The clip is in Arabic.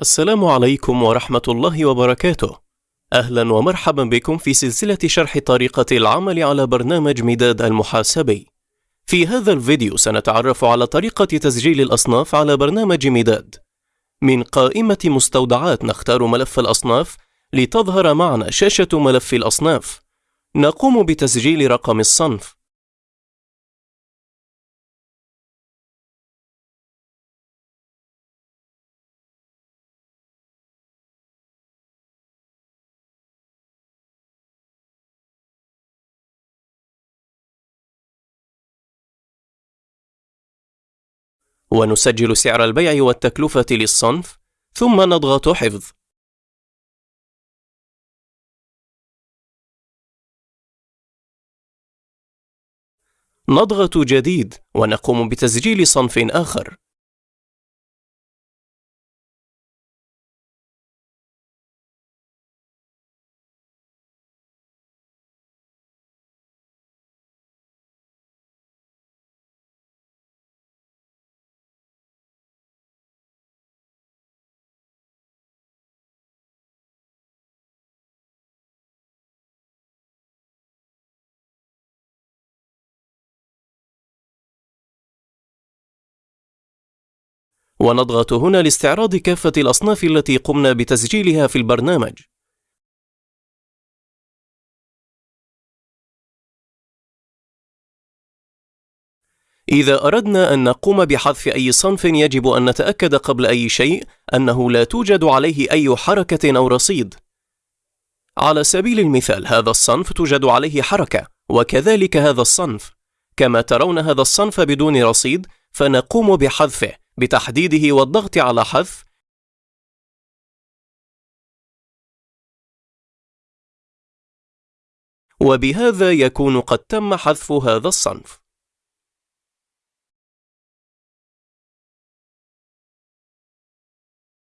السلام عليكم ورحمة الله وبركاته. أهلا ومرحبا بكم في سلسلة شرح طريقة العمل على برنامج مداد المحاسبي. في هذا الفيديو سنتعرف على طريقة تسجيل الأصناف على برنامج مداد. من قائمة مستودعات نختار ملف الأصناف لتظهر معنا شاشة ملف الأصناف. نقوم بتسجيل رقم الصنف. ونسجل سعر البيع والتكلفة للصنف ثم نضغط حفظ. نضغط جديد ونقوم بتسجيل صنف آخر. ونضغط هنا لاستعراض كافة الأصناف التي قمنا بتسجيلها في البرنامج إذا أردنا أن نقوم بحذف أي صنف يجب أن نتأكد قبل أي شيء أنه لا توجد عليه أي حركة أو رصيد. على سبيل المثال هذا الصنف توجد عليه حركة وكذلك هذا الصنف. كما ترون هذا الصنف بدون رصيد فنقوم بحذفه بتحديده والضغط على حذف وبهذا يكون قد تم حذف هذا الصنف.